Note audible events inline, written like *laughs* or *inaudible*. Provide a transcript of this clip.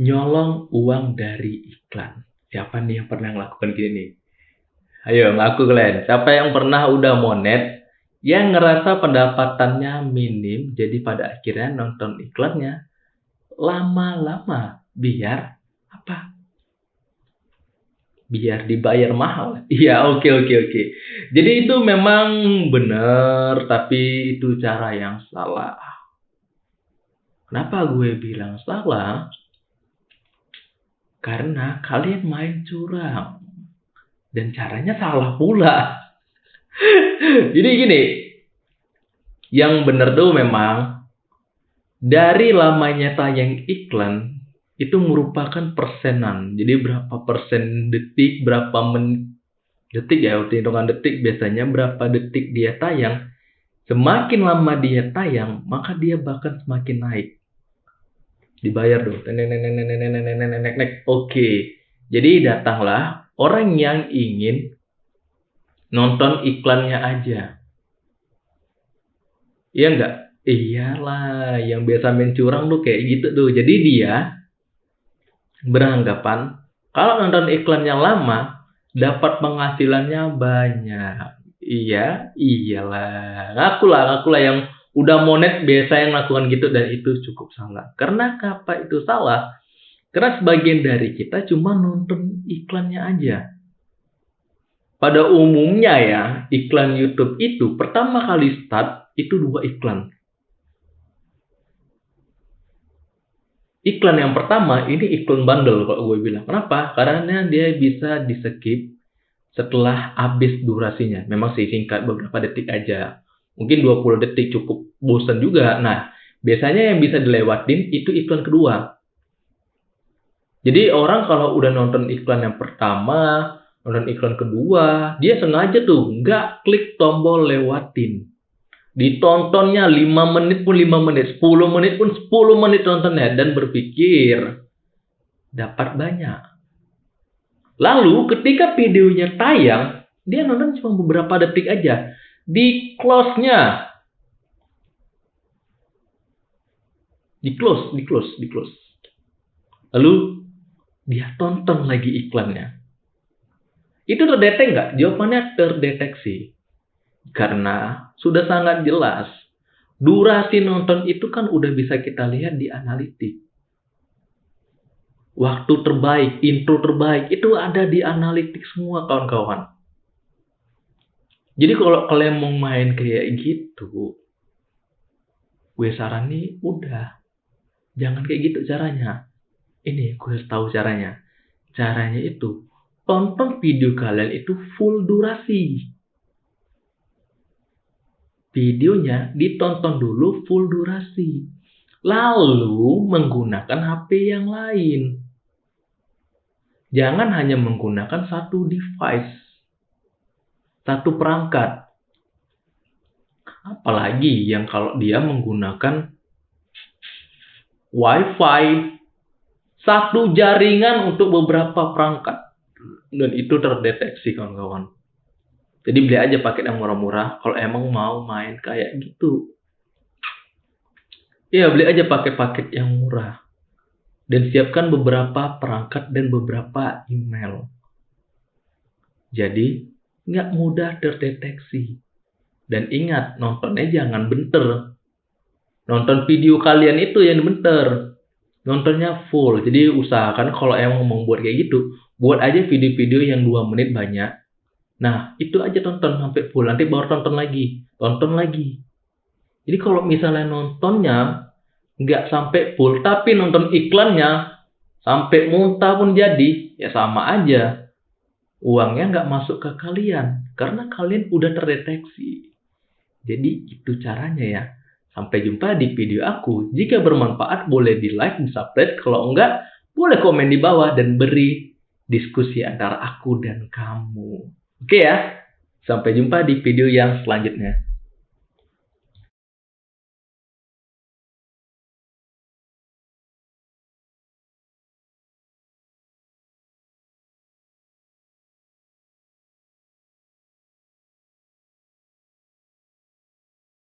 nyolong uang dari iklan. Siapa nih yang pernah melakukan gini Ayo ngaku kalian. Siapa yang pernah udah monet yang ngerasa pendapatannya minim jadi pada akhirnya nonton iklannya lama-lama biar apa? Biar dibayar mahal. *laughs* Iya, oke oke oke. Jadi itu memang benar, tapi itu cara yang salah. Kenapa gue bilang salah? Karena kalian main curang. Dan caranya salah pula. *laughs* Jadi gini, yang benar tuh memang dari lamanya tayang iklan itu merupakan persenan. Jadi berapa persen detik, berapa men detik ya, hitungan detik biasanya berapa detik dia tayang. Semakin lama dia tayang, maka dia bahkan semakin naik dibayar nenek nenek. Oke. Jadi datanglah orang yang ingin nonton iklannya aja. Iya enggak? Iyalah, yang biasa main curang tuh kayak gitu tuh. Jadi dia beranggapan kalau nonton iklan yang lama dapat penghasilannya banyak. Iya, iyalah. Ngaku lah, ngaku lah yang udah monet biasa yang melakukan gitu dan itu cukup salah. Karena apa itu salah? Karena sebagian dari kita cuma nonton iklannya aja. Pada umumnya ya, iklan YouTube itu pertama kali start itu dua iklan. Iklan yang pertama ini iklan bundle kalau gue bilang. Kenapa? Karena dia bisa di skip setelah habis durasinya. Memang sih singkat beberapa detik aja mungkin 20 detik cukup bosan juga. Nah, biasanya yang bisa dilewatin itu iklan kedua. Jadi orang kalau udah nonton iklan yang pertama, nonton iklan kedua, dia sengaja tuh nggak klik tombol lewatin. Ditontonnya 5 menit pun 5 menit, 10 menit pun 10 menit nontonnya dan berpikir dapat banyak. Lalu ketika videonya tayang, dia nonton cuma beberapa detik aja di close-nya. Di close, di close, di close. Lalu dia tonton lagi iklannya. Itu terdetek nggak? Jawabannya terdeteksi. Karena sudah sangat jelas. Durasi nonton itu kan udah bisa kita lihat di analitik. Waktu terbaik, intro terbaik, itu ada di analitik semua kawan-kawan. Jadi kalau kalian mau main kayak gitu, gue sarani udah jangan kayak gitu caranya. Ini gue tahu caranya. Caranya itu tonton video kalian itu full durasi. Videonya ditonton dulu full durasi. Lalu menggunakan HP yang lain. Jangan hanya menggunakan satu device satu perangkat. Apalagi yang kalau dia menggunakan WiFi satu jaringan untuk beberapa perangkat dan itu terdeteksi kawan-kawan. Jadi beli aja paket yang murah-murah kalau emang mau main kayak gitu. Iya, beli aja paket-paket yang murah. Dan siapkan beberapa perangkat dan beberapa email. Jadi, nggak mudah terdeteksi. Dan ingat, nontonnya jangan bentar. Nonton video kalian itu yang bentar. Nontonnya full. Jadi usahakan kalau emang mau buat kayak gitu, buat aja video-video yang 2 menit banyak. Nah, itu aja tonton sampai full. Nanti baru tonton lagi. Tonton lagi. Jadi kalau misalnya nontonnya nggak sampai full, tapi nonton iklannya sampai muntah pun jadi, ya sama aja uangnya nggak masuk ke kalian karena kalian udah terdeteksi. Jadi itu caranya ya. Sampai jumpa di video aku. Jika bermanfaat boleh di like, di subscribe. Kalau enggak, boleh komen di bawah dan beri diskusi antara aku dan kamu. Oke ya, sampai jumpa di video yang selanjutnya.